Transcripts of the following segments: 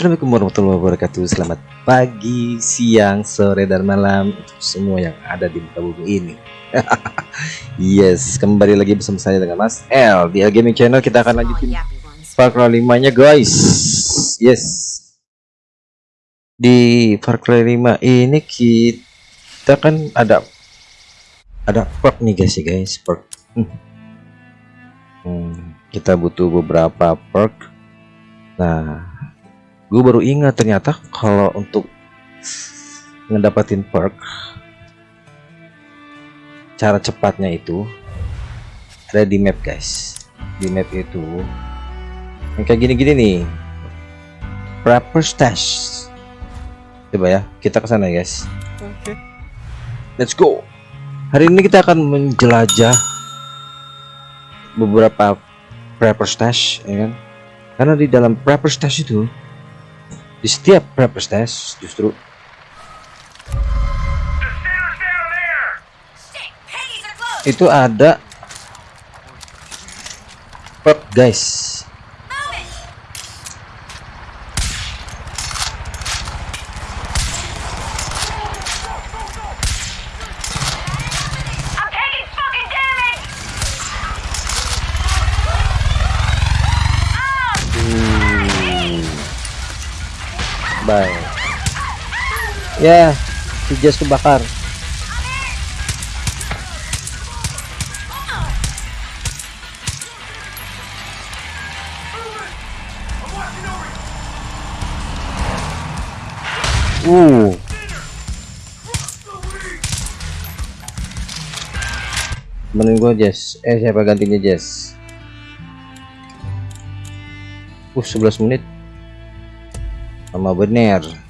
Assalamualaikum warahmatullahi wabarakatuh. Selamat pagi, siang, sore, dan malam Untuk semua yang ada di muka bumi ini. Yes, kembali lagi bersama saya dengan Mas L Di L Gaming Channel. Kita akan lanjutin Far Cry 5 nya guys. Yes. Di Far Cry 5 ini kita kan ada Ada perk nih guys ya guys. Perk hmm. Hmm, Kita butuh beberapa perk Nah gue baru ingat ternyata kalau untuk ngedapatin perk cara cepatnya itu ada di map guys. Di map itu yang kayak gini-gini nih. Proper stash coba ya kita ke sana guys. Oke. let's go. Hari ini kita akan menjelajah beberapa prepper stash ya kan? Karena di dalam prepper stash itu di setiap prepper stash justru. Itu ada. Perk guys I'm taking fucking damage! bye ya si Jess kebakar. Uh. Temenin gua Jess. Eh siapa gantinya Jess? Uh 11 menit. Sama bener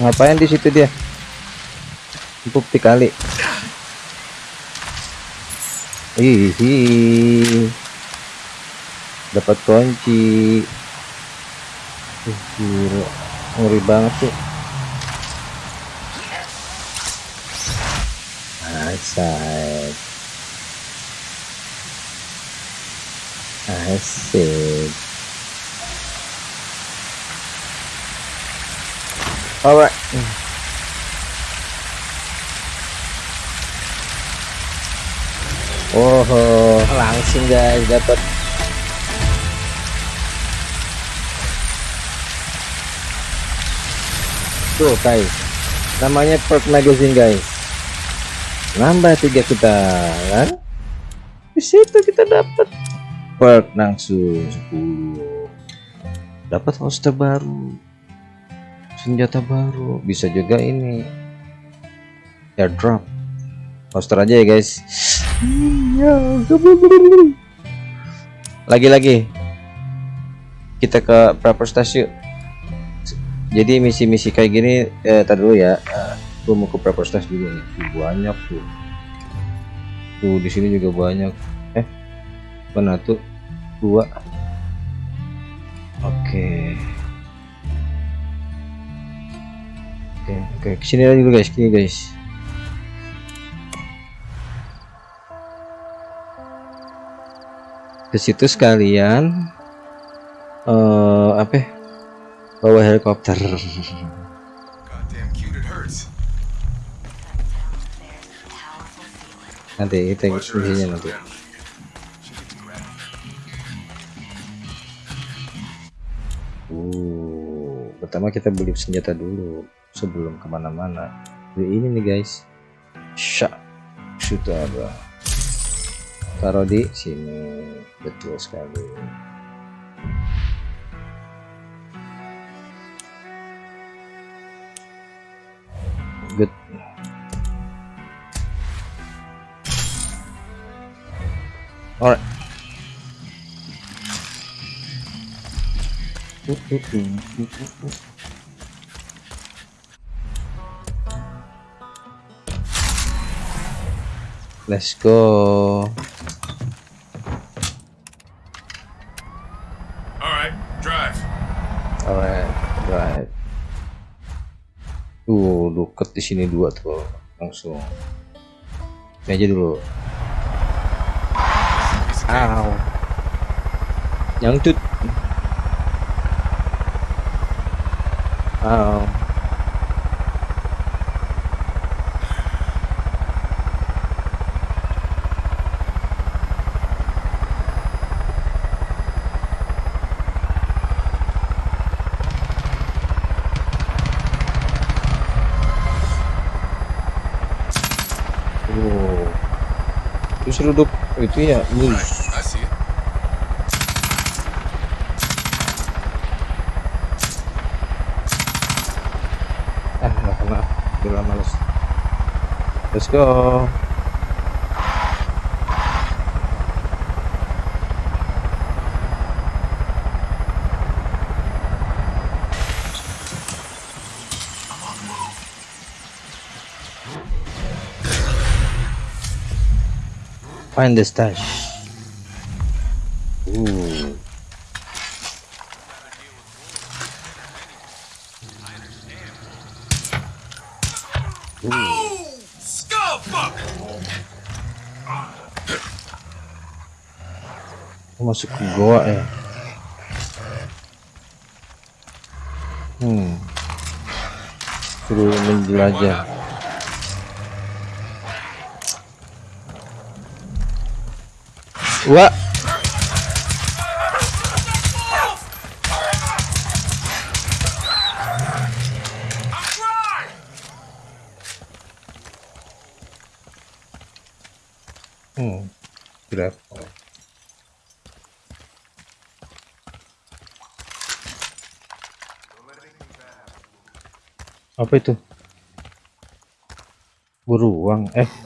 ngapain di situ dia? Bukti kali. Hihi. dapat kunci. Gila. ngeri banget sih. Asik. Asik alright. Oh, langsung guys dapat tuh guys namanya perk magazine guys. Nambah tiga kita kan? Di situ kita dapat perk langsung 10 dapat holster baru senjata baru. Bisa juga ini. Airdrop. Holster aja ya guys. Lagi-lagi. Kita ke proper station jadi misi-misi kayak gini eh tar dulu ya. Eh, gua mau ke proper station juga nih. Banyak tuh. Tuh di sini juga banyak. Eh mana tuh? Dua. Oke oke oke. Ke sini lagi dulu guys. Sini guys. Ke situ sekalian eh apa ya? bawa helikopter. Nanti kita isinya nanti. Uh pertama kita beli senjata dulu sebelum ke mana-mana. Beli ini nih guys. Syak sudah taruh di sini. Betul sekali. Good. Alright. Let's go. All right, drive. Alright, right. Tuh, deket di sini dua tuh, langsung. Ini aja dulu. Ow. Nyangcut. Ow. Oh. Itu seruduk itu ya, ini. Ah, nggak kena. Udah males. Let's go. Find the stash. Ooh. Oh, skullfuck! Oh, masuk ke goa ya hmm suruh menjelajah trying. hmm grab apa itu? Beruang eh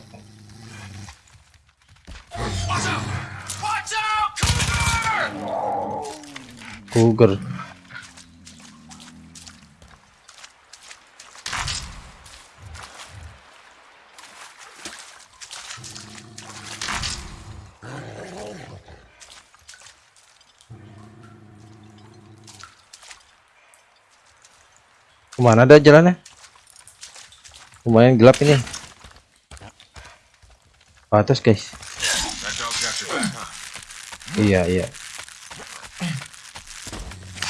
Cougar! ke mana ada jalannya lumayan gelap ini ke atas guys? Iya, iya. Uh. Uh. Uh.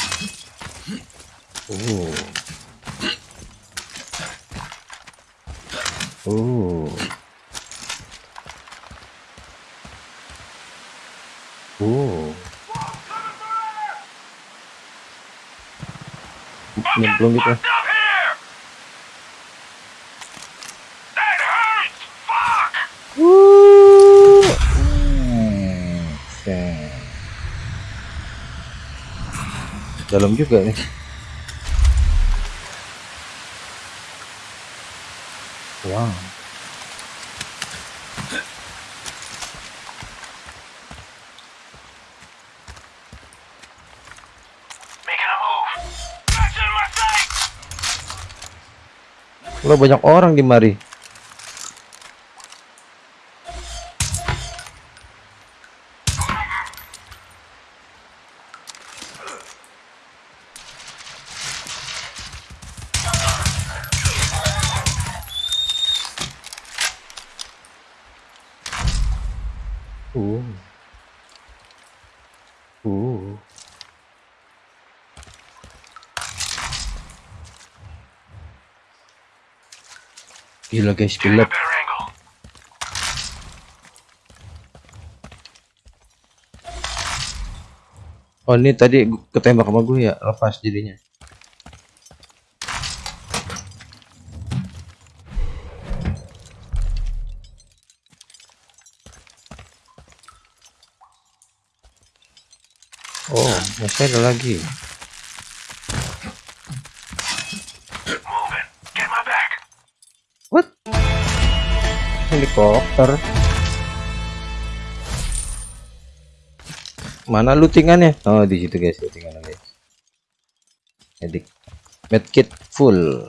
Nyemplung gitu. Up here! That hurts! Fuck! Uh. Hmm. Oke. Dalam juga nih. Wow. Lo banyak orang di mari. Uh. Uh. Gila guys, angle. Oh ini tadi ketembak sama gue ya, lepas jadinya. Oh, masih ada lagi. Helikopter. mana lootingannya? Oh di situ guys lootingannya guys edik medkit full.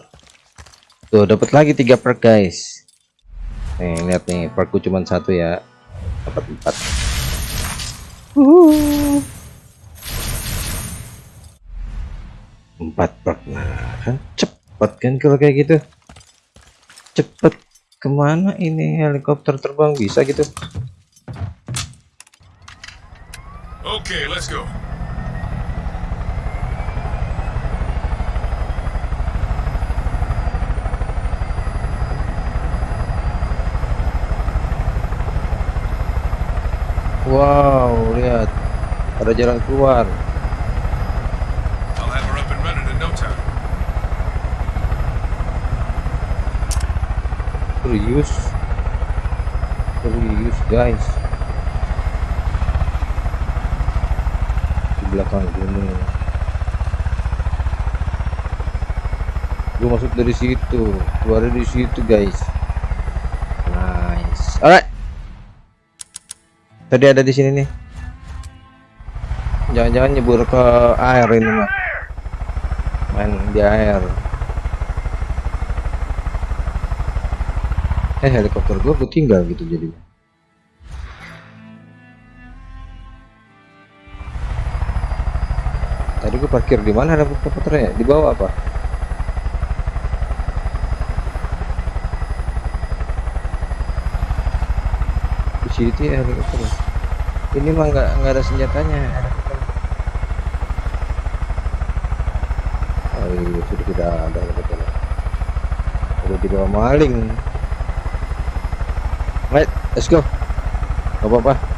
Tuh dapat lagi tiga perk guys. Nih lihat nih perkku cuma satu ya. Dapat empat. Empat perk. Nah kan cepet kan kalau kayak gitu? Cepet ke mana ini? Helikopter terbang bisa gitu. Okay, let's go. wow lihat. Ada jalan keluar I'll have her up and running in no time. Serius serius guys. Di belakang gunung gue masuk dari situ. Keluar dari situ guys. Nice. Alright. Tadi ada di sini nih. Jangan-jangan nyebur ke air ini mah main di air eh helikopter gue tinggal gitu jadi tadi gue parkir di mana helikopternya? Di bawah apa? Di situ ya helikopter ini mah nggak nggak ada senjatanya. Oh iya sudah tidak ada helikopter udah dibawa maling Right, let's go. Gak apa-apa.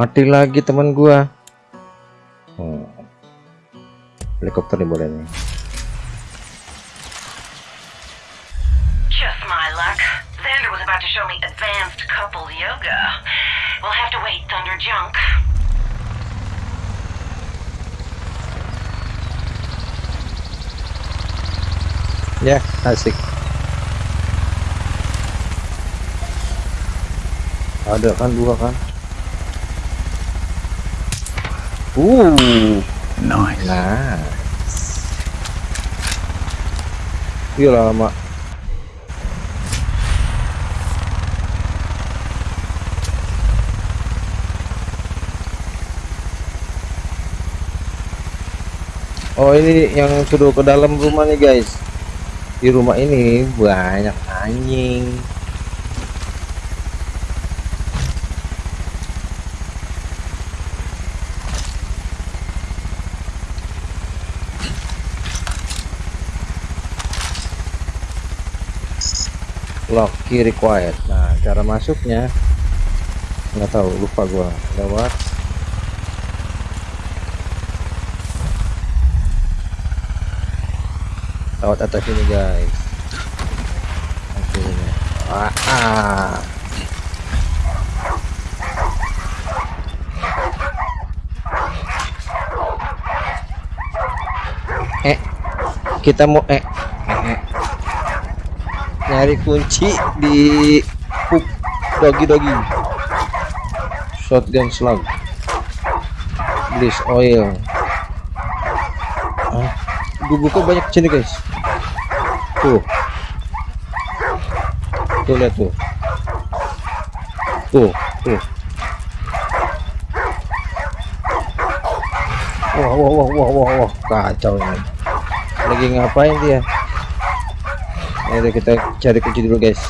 Mati lagi teman gua. Hmm. Helikopter nih boleh nih. Just my luck. Xander was about to show me advanced couple yoga. We'll have to wait, Thunder Junk. Ya, asik. Ada kan dua kan? Uh, Nice. nah. Iya lama. Oh ini yang suruh ke dalam rumah nih guys. Di rumah ini banyak anjing. Lock key required nah cara masuknya nggak tahu lupa gua. Lewat. Lewat atas ini guys. Akhirnya ah, ah. eh kita mau eh, nyari kunci di pup dogi dogi shotgun slug. Bliss oil. Ah, gue buka banyak sini guys? Tuh. Tuh lihat tuh. Tuh tuh. Wah wah wah wah wah wah. Kacau ini. Lagi ngapain dia? Ayo kita cari kunci dulu guys.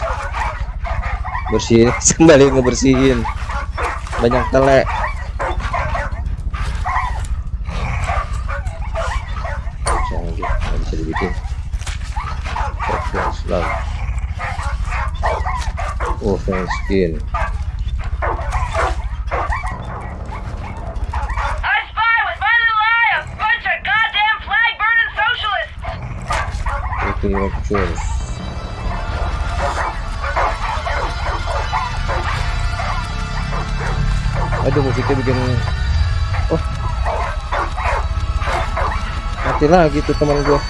Bersihin. Kembali ngebersihin. Banyak telek. Oh skin. Aduh musiknya bikin oh. Mati lagi tuh teman gua.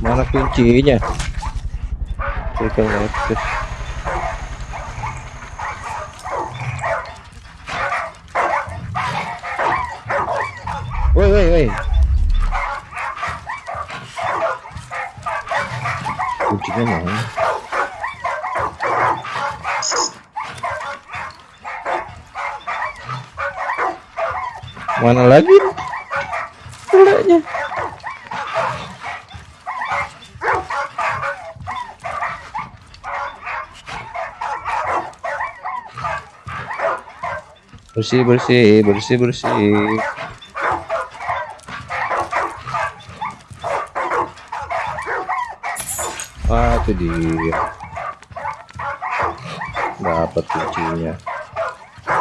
Mana kuncinya? Nexus Woi woi woi kuncinya mana mana lagi Pulanya. Bersih bersih bersih bersih. Ah itu dia. Dapat kuncinya.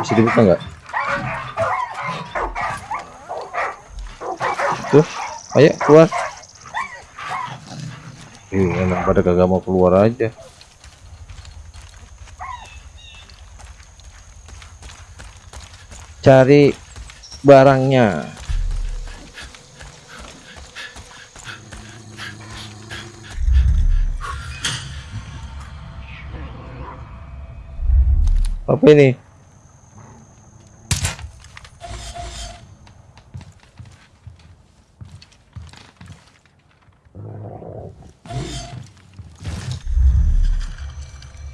Bisa dibuka nggak? Tuh ayo keluar. Ih, emang pada kagak mau keluar aja cari barangnya. Apa ini?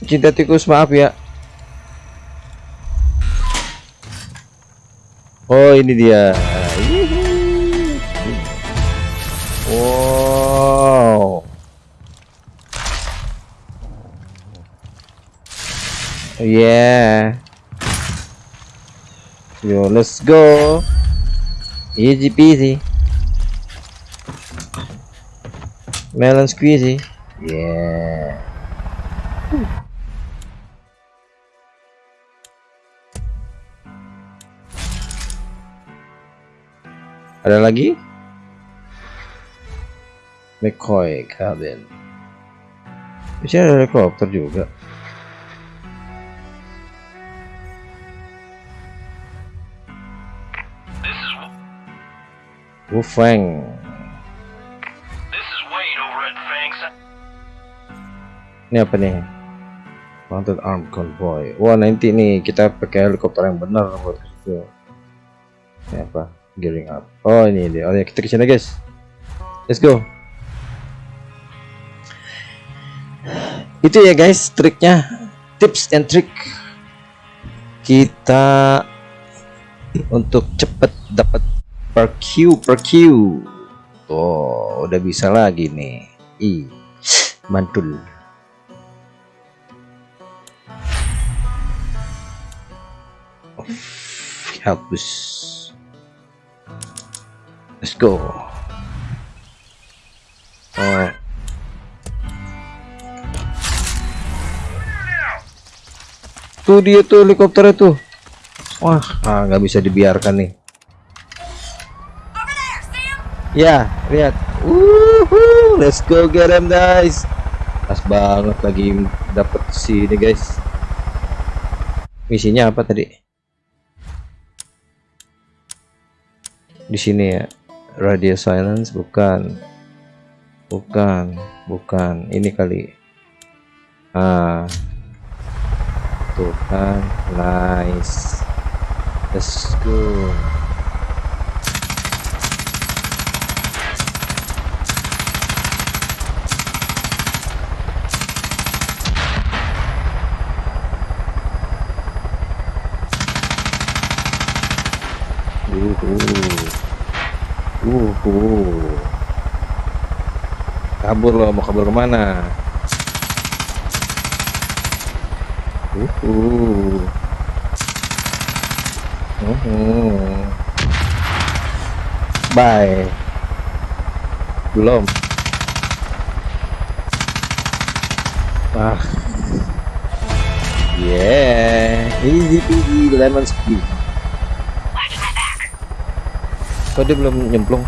Cinta tikus maaf ya Oh ini dia. Wow. Yeah. Yo, let's go. Easy peasy. Melon squeezy. Yeah. Ada lagi? McCoy cabin. Bisa ada helikopter juga. At Fangs. Ini apa nih? Mounted Armed Convoy. Wah nanti nih kita pakai helikopter yang benar buat itu. Ini apa? Gearing up. Oh ini dia. Oh ya kita ke sana guys. Let's go. Itu ya guys triknya. Tips and trick kita untuk cepet dapat per Q per Q. Tuh udah bisa lagi nih. Ih mantul. Hapus. Let's go. Oh. Tuh dia tuh helikopter itu. Wah, ah, nggak bisa dibiarkan nih. Ya, lihat. Woohoo, let's go get him guys. Pas banget lagi dapet si ini guys. Misinya apa tadi? Di sini ya. Radio silence bukan. Bukan, bukan. Ini kali. Ah. Tuh kan, nice. Let's go. Uhu. Uhu. Kabur lo, mau kabur ke mana? Uhu. Uhu. Bye. Belum. Ah. Yeah, easy peasy lemon squeeze. Kok dia belum nyemplung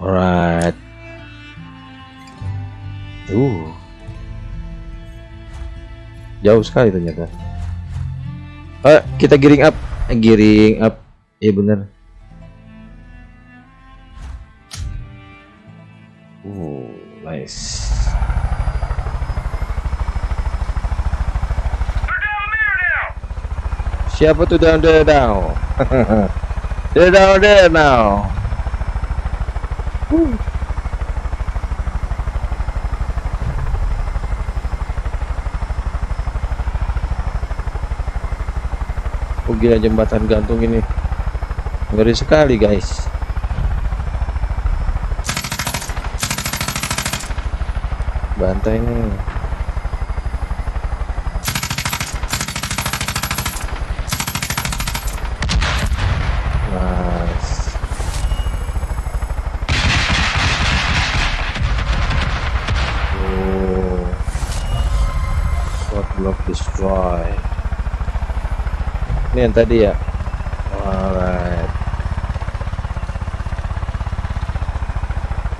alright. Uh jauh sekali ternyata. Eh kita giring up. Eh, giring up. Iya bener. Uh nice. Siapa tuh down there now they're down there now Oh gila jembatan gantung ini. Ngeri sekali guys. Bantai nih nice oh what block destroy ini yang tadi ya alright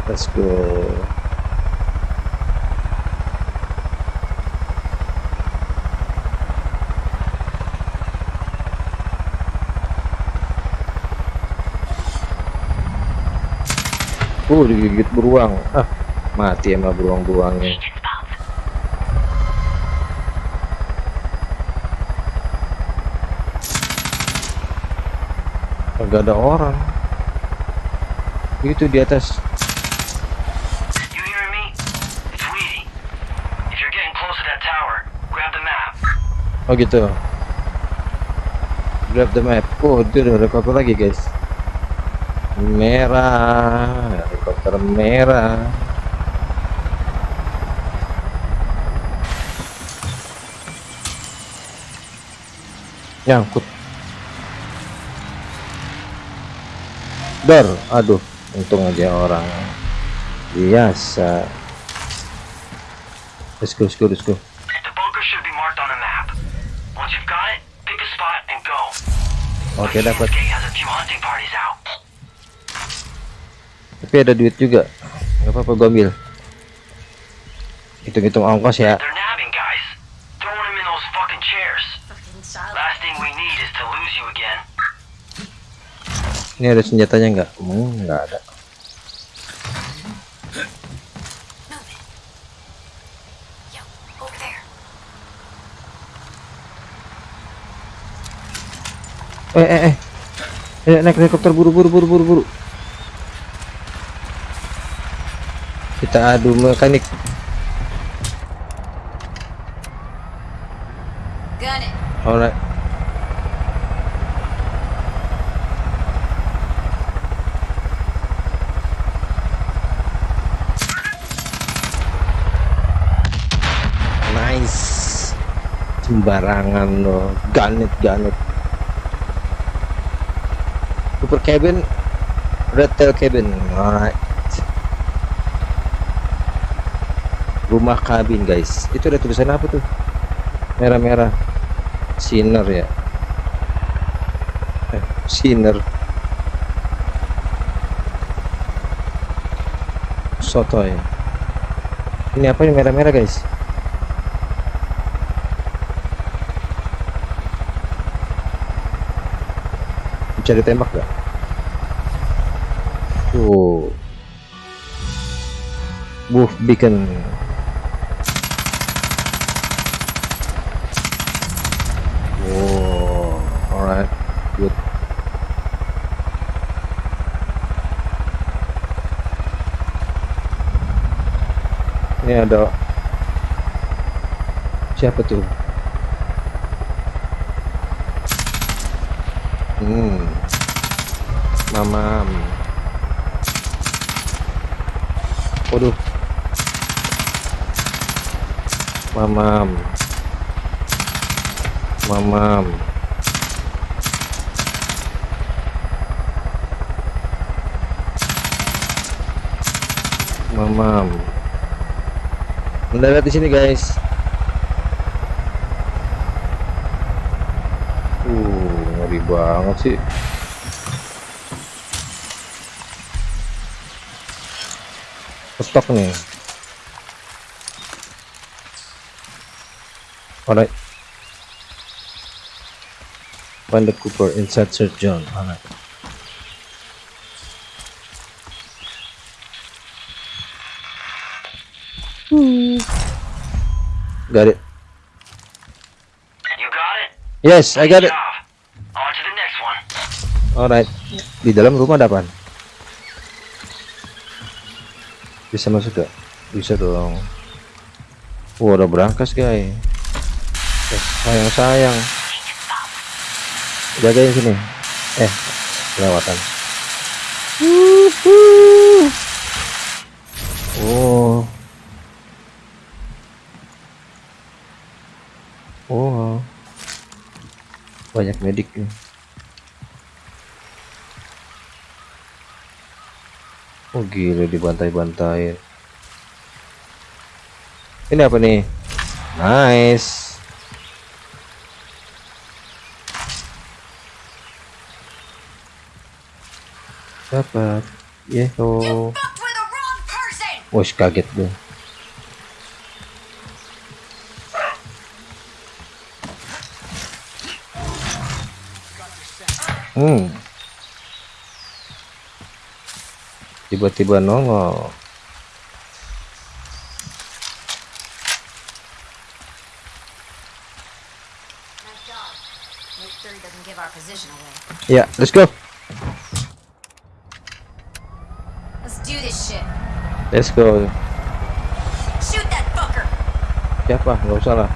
let's go Uh, digigit beruang. Ah, mati emang beruang-beruangnya. Agak ada orang. Itu di atas. Oh gitu. Grab the map. Oh, itu ada helikopter lagi, guys. Merah, helikopter merah. Nyangkut. Dor, aduh, untung aja orang biasa. Let's go, let's go, let's go. Oke, dapat. Parties out. Tapi ada duit juga. Gak apa-apa gue ambil. Hitung-hitung ongkos ya. Ini ada senjatanya nggak? Hmm, nggak ada. Eh, eh, eh. Eh, naik helikopter buru buru buru buru buru. Kita adu mekanik. Alright. Nice. Sembarangan loh. Ganet ganet. Super cabin. Red tail cabin. Alright. Rumah kabin guys. Itu ada tulisan apa tuh? Merah-merah. Sinner ya. Eh, Sinner. Sotoy. Ini apa yang merah-merah guys? Bisa ditembak gak? Tuh. Wolf Beacon. Wow, alright, good. Ini ada Siapa tuh? Hmm. Mamam. Waduh. Mamam. Mamam. Mamam. Mendarat di sini, guys. Uh, ngeri banget sih. Stok nih. Alright. Find the Cooper inside Sir John. Alright. Got it. You got it? Yes, I got it. On to the next one. Alright. Di dalam rumah ada apaan? Bisa masuk gak? Bisa dong. Wah, udah berangkas, guys. Eh, sayang, sayang. Jagain sini. Eh, kelewatan. Wuhu. Oh. Oh. Banyak medik nih. Oh gila dibantai-bantai. Ini apa nih? Nice. Dapat. Yeho. Wah, kaget gue. Hmm. Tiba-tiba nongol. Nice job. Make sure he doesn't give our position away. Ya, let's go. Let's do this shit. Let's go. Shoot that fucker! Siapa? Gak usah lah.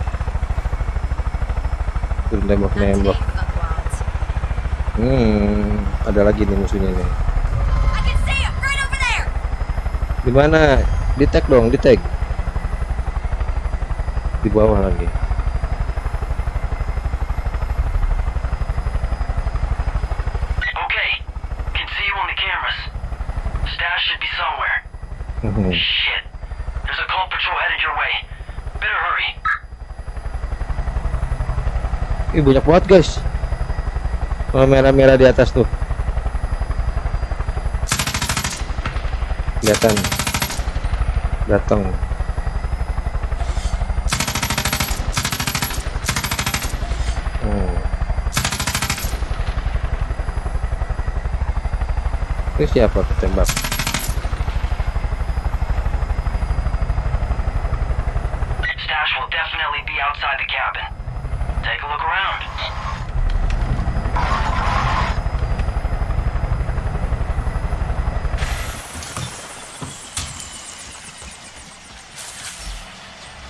Tembak-nembak. today, fuckwads. Hmm, ada lagi nih musuhnya nih. Di mana? Di tag dong, di tag. Di bawah lagi. Okay. Can see you on the cameras. Stash should be somewhere. Shit. There's a call patrol headed your way. Better hurry. Ih, banyak banget, guys. Oh, merah-merah di atas tuh. Kelihatan. Datang. Hmm. Itu siapa ketembak? Stash will definitely be outside the cabin. Take a look around.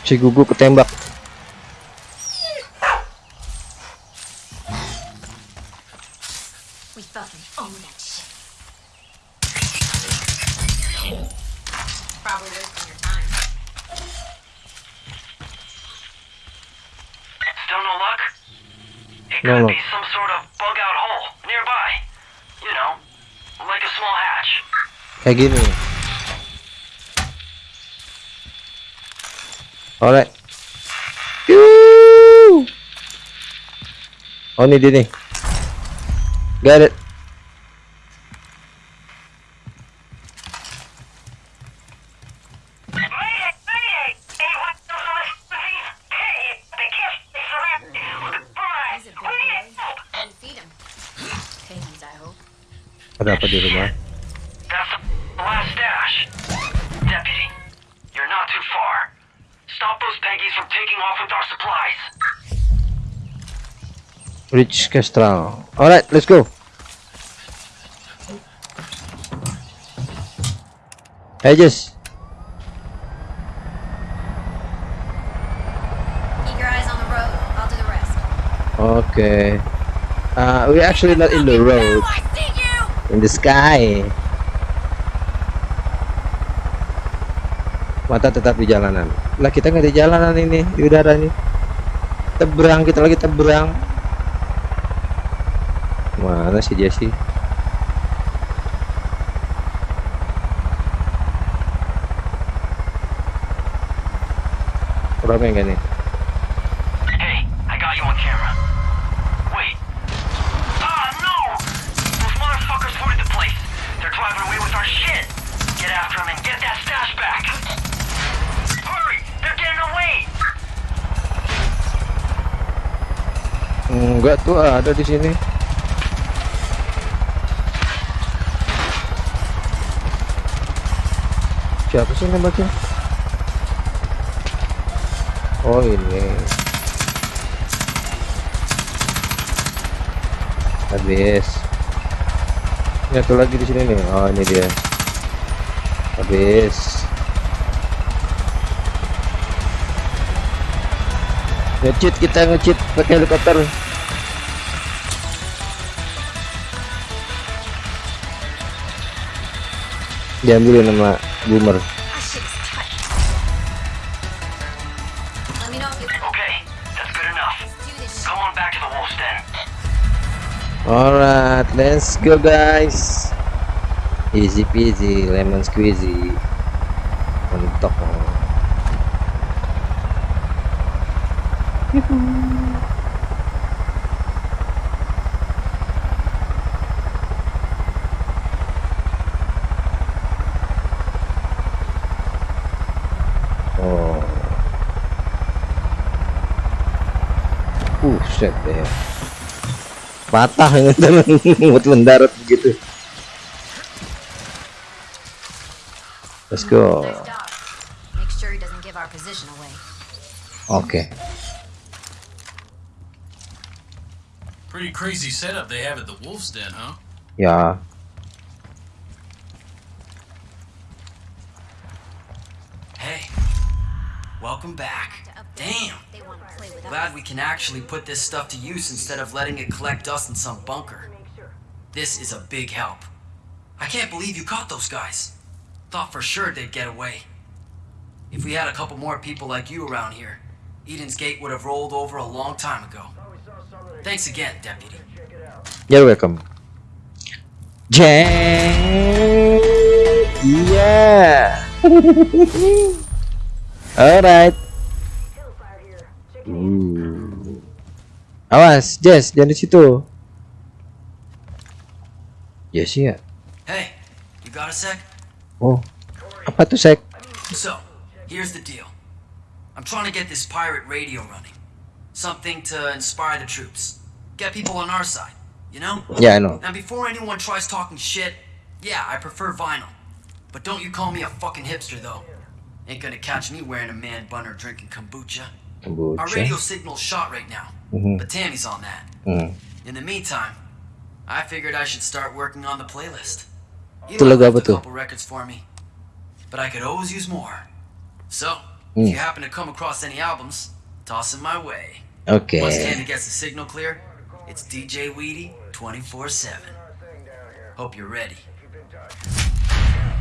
Si Gugu ketembak. We fucking own that shit. Probably wasting your time. Still no luck? It No could luck. be some sort of bug out hole nearby. You know, like a small hatch. Kayak gini. Alright. Oh ini dia nih. Got it. Rich Castral. Alright, let's go. Hey Jess. Okay. Uh, we actually not in the road, in the sky. Mata tetap di jalanan. Lah kita nggak di jalanan ini, di udara nih. Teberang kita lagi teberang. Mana sih Jesse? Ramai nggak nih? Hey, I got you on camera. Wait. Ah, no! Those motherfuckers looted the place. They're driving away with our shit. Get after them and get that stash back. Hurry! They're getting away! Enggak tuh ada di sini. Siapa sih nembaknya? Oh ini. Habis. Ini satu lagi di sini nih. Oh ini dia. Habis. Ngecheat kita ngecheat pakai helikopter. Diambilin sama boomer. Alright, let's go guys. Easy peasy, lemon squeezy. Mentok. Oh. Buset deh. Patah ini buat mendarat begitu. Let's go. Nice dog. Make sure he doesn't give our position away. Oke. Pretty crazy setup they have at the Wolf's Den, huh? Ya. Hey, welcome back. Damn, They want to play with us. glad we can actually put this stuff to use instead of letting it collect dust in some bunker. This is a big help. I can't believe you caught those guys. Thought for sure they'd get away. If we had a couple more people like you around here, Eden's Gate would have rolled over a long time ago. Thanks again, Deputy. You're welcome. Jeng. Iya. Alright. Uh. Awas, Jess, jangan di situ. Yes ya. Hey, you got a sec? Oh, apa tuh sec? So, here's the deal. I'm trying to get this pirate radio running. Something to inspire the troops. Get people on our side, you know? Yeah, I know. Now, before anyone tries talking shit, yeah, I prefer vinyl. But don't you call me a fucking hipster, though. Ain't gonna catch me wearing a man bun or drinking kombucha. Our radio signal's shot right now, Mhm. but Tammy's on that. Hmm. In the meantime, I figured I should start working on the playlist. You Itu know, lagu left a couple records for me, but I could always use more. So, Hmm. if you happen to come across any albums, toss them my way. Okay. Once Tammy gets the signal clear, it's DJ Weedy 24/7. Hope you're ready.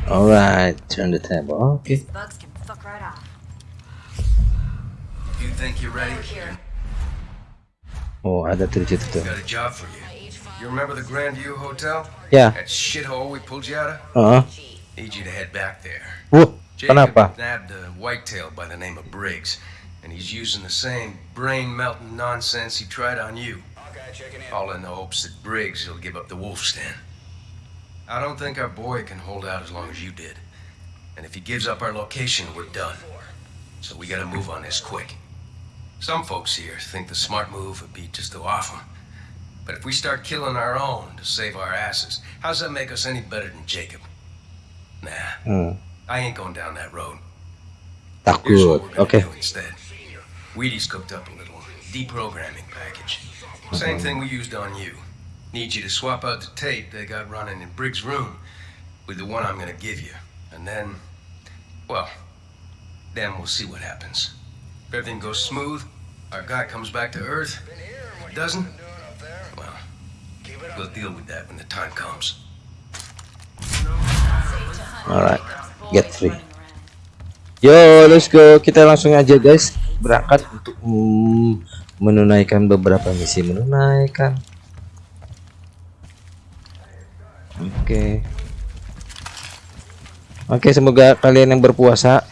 Alright, turn the table. Oke. Bugs can fuck right off. You think you're ready? Here. Oh, ada tuh di situ. Got a job for you. You remember the Grand View Hotel? Yeah. That shithole we pulled you out of? Heeh. Need you to head back there. Wuh, Jacob kenapa? nabbed a whitetail by the name of Briggs, and he's using the same brain-melting nonsense he tried on you. All in the hopes that Briggs will give up the wolf's den. I don't think our boy can hold out as long as you did. And if he gives up our location, we're done. So we gotta move on this quick. Some folks here think the smart move would be just to off him. But if we start killing our own to save our asses, how's that make us any better than Jacob? Nah, Hmm, I ain't going down that road. Takut. we're gonna Oke. do instead. Wheaties cooked up a little deprogramming package. Same thing we used on you. Need you to swap out the tape they got running in Briggs' room with the one I'm gonna give you. And then, well, then we'll see what happens. Everything goes smooth, our guy comes back to Earth. Doesn't, We'll deal with that when the time comes. alright get free yo let's go. Kita langsung aja guys. Berangkat untuk mm, menunaikan beberapa misi menunaikan. Oke. Oke semoga kalian yang berpuasa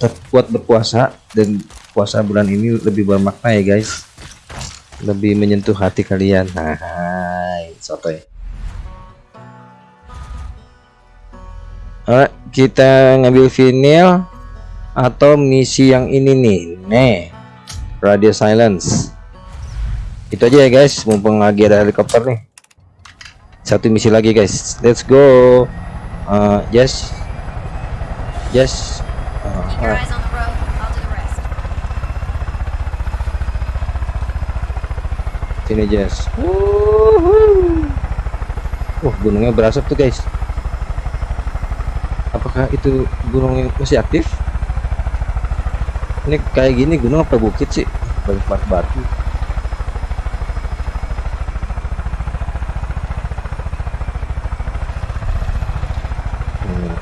tetap, kuat berpuasa dan puasa bulan ini lebih bermakna ya guys. Lebih menyentuh hati kalian. Hai sotoy. Alright, kita ngambil vinil atau misi yang ini nih. Nih radio silence. Itu aja ya guys. Mumpung lagi ada helikopter nih. Satu misi lagi guys. Let's go. Uh, yes. Yes Keep your alright. eyes on the road. I'll do the rest. sini Jess. Wah gunungnya berasap tuh guys apakah itu gunung yang masih aktif ini kayak gini gunung apa bukit sih banyak banget batu Hmm.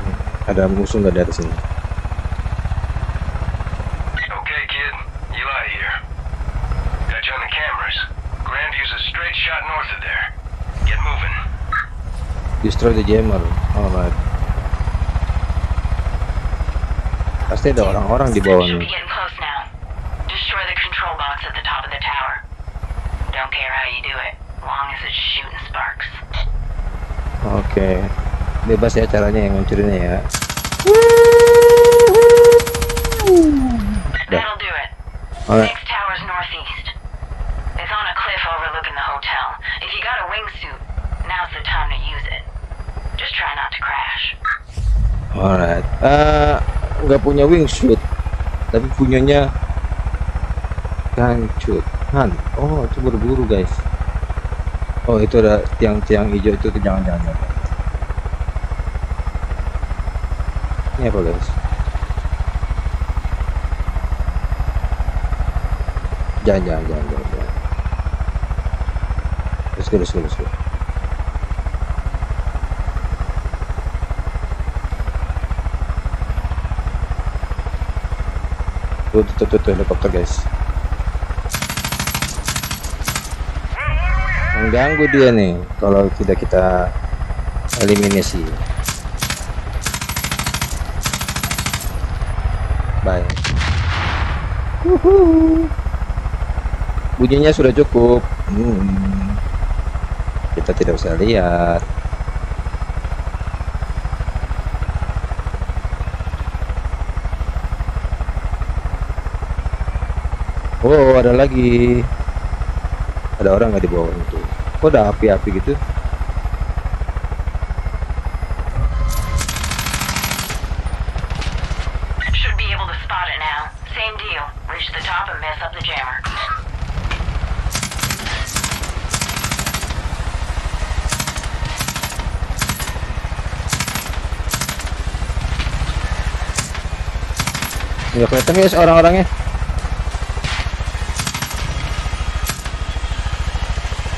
Hmm, ada musuh nggak dari sini Okay, kid. Eli here. Got you on the cameras. Grandview's a straight shot north of there. Get moving. destroy the jammer. Alright. Pasti ada orang-orang di bawah nih be getting close now. Destroy the control box at the top of the tower. Don't care how you do it, long as it's shooting sparks. oke bebas ya caranya yang ngancurinnya ya Dah. That'll do it. alright Next tower's northeast. It's on a cliff overlooking the hotel. If you got a wingsuit, now's the time to use it. Just try not to crash. alright Eh, nggak punya wingsuit tapi punyanya kancut han. Oh itu berburu guys. Oh itu ada tiang-tiang hijau itu jangan-jangan jangan. ini apa guys? Jangan jangan jangan jangan, jangan. let's go let's go let's go tuh tuh tuh, tuh helikopter guys mengganggu dia nih kalau tidak kita eliminasi bye Wuhu. bunyinya sudah cukup Hmm. kita tidak usah lihat Oh, ada lagi. Ada orang nggak di bawah itu? Kok ada api-api gitu? Should be able to spot it now. Same deal. Reach the top and mess up the jammer. Nggak kelihatan guys orang-orangnya.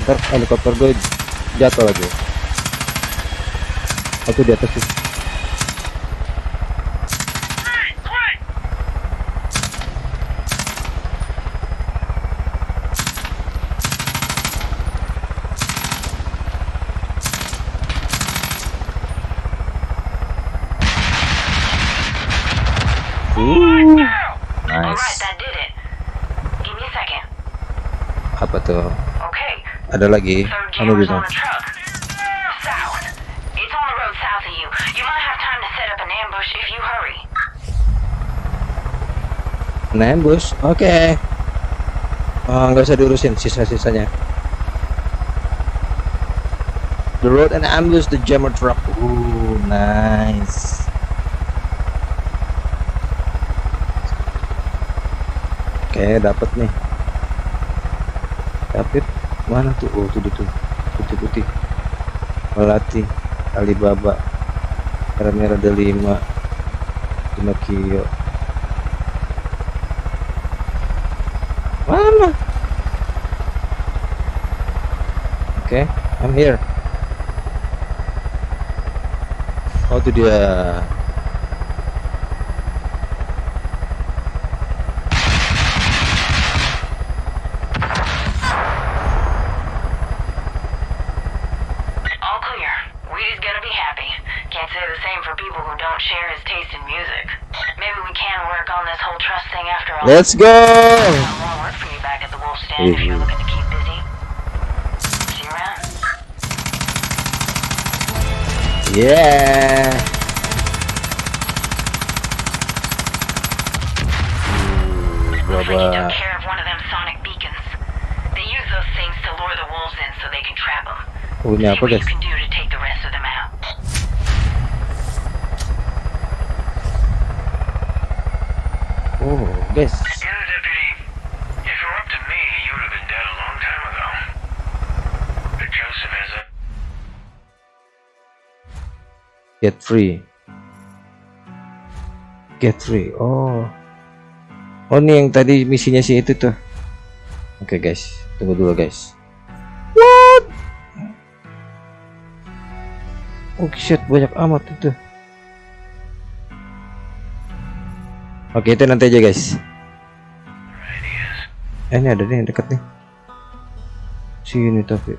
Ntar helikopter gue jatuh lagi. Aku di atas tuh. Uh, Alright, nice. that did it. Give me a second. Apa tuh? Okay. Ada lagi? Third Anu jammer's gitu. on a truck. South. It's on the road south of you. You might have time to set up an ambush if you hurry. Nembus, oke. Oh, nggak usah diurusin sisa-sisanya. The road and ambush the jammer truck. Ooh, nice. Oke, dapat nih. Dapat mana tuh? Oh, tuh tuh, tuh. putih-putih. Melati, Alibaba, merah-merah ada lima, kio. Mana? Oke, I'm here. Oh itu dia. See you around. Yeah. Looks like you took care of one of them sonic beacons. They use those things to lure the wolves in so they can trap them. Ini See what you can do free. Get free. Oh. Oh, ini yang tadi misinya si itu tuh. Oke, guys. Tunggu dulu, guys. What? Oh, shit, banyak amat itu. Oke, itu nanti aja, guys. Eh, ini ada nih yang deket nih. Sini tapi.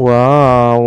Wow,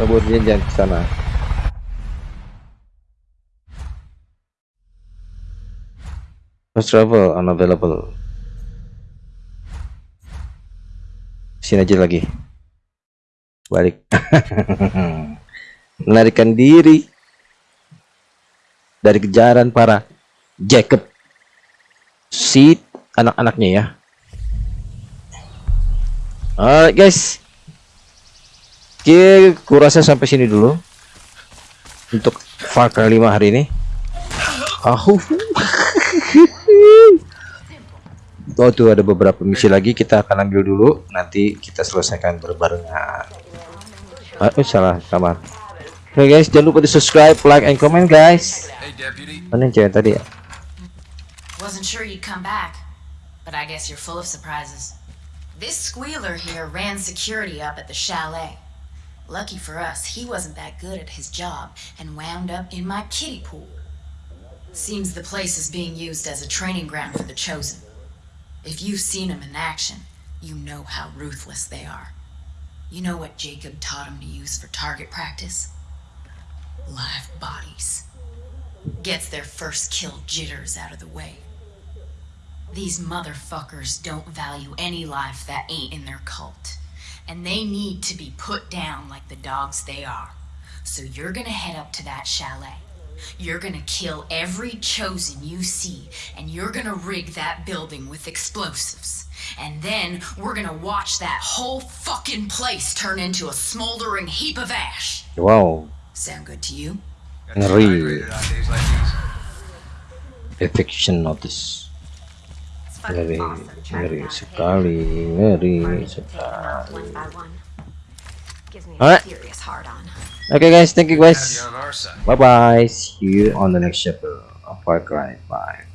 Kabur dia jangan ke sana. Fast travel unavailable. Sini aja lagi. Balik. Melarikan diri dari kejaran para Jacob si anak-anaknya ya. Alright guys. Oke, kurasa sampai sini dulu untuk Far Cry 5 hari ini. Ahu. Oh tuh ada beberapa misi lagi kita akan ambil dulu nanti kita selesaikan berbarengan. Ah, oh, salah kamar. Oke guys, jangan lupa di subscribe, like, and comment guys. Mana yang cewek tadi ya? Wasn't sure you'd come back, but I guess you're full of surprises. This squealer here ran security up at the chalet. Lucky for us, he wasn't that good at his job and wound up in my kiddie pool. Seems the place is being used as a training ground for the Chosen. If you've seen them in action, you know how ruthless they are. You know what Jacob taught him to use for target practice? Live bodies. Gets their first kill jitters out of the way. These motherfuckers don't value any life that ain't in their cult. And they need to be put down like the dogs they are. So you're gonna head up to that chalet. You're gonna kill every chosen you see, and you're gonna rig that building with explosives. And then we're gonna watch that whole fucking place turn into a smoldering heap of ash. Wow, Sound good to you? Got you of hydrated Ngeri, ngeri sekali, ngeri sekali. Alright. Okay guys, thank you guys. Bye bye. See you on the next chapter of Far Cry 5.